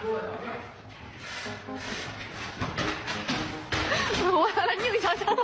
我来了，你想了。